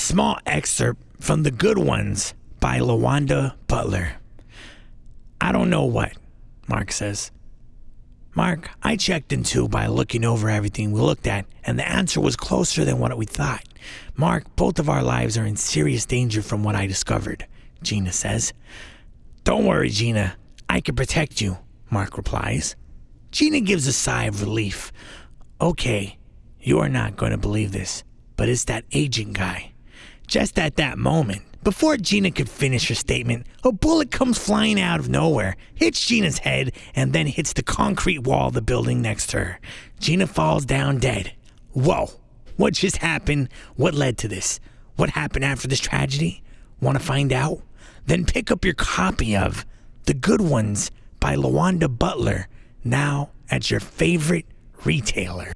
small excerpt from The Good Ones by LaWanda Butler. I don't know what, Mark says. Mark, I checked into by looking over everything we looked at, and the answer was closer than what we thought. Mark, both of our lives are in serious danger from what I discovered, Gina says. Don't worry, Gina. I can protect you, Mark replies. Gina gives a sigh of relief. Okay, you are not going to believe this, but it's that agent guy. Just at that moment, before Gina could finish her statement, a bullet comes flying out of nowhere, hits Gina's head, and then hits the concrete wall of the building next to her. Gina falls down dead. Whoa, what just happened? What led to this? What happened after this tragedy? Want to find out? Then pick up your copy of The Good Ones by LaWanda Butler, now at your favorite retailer.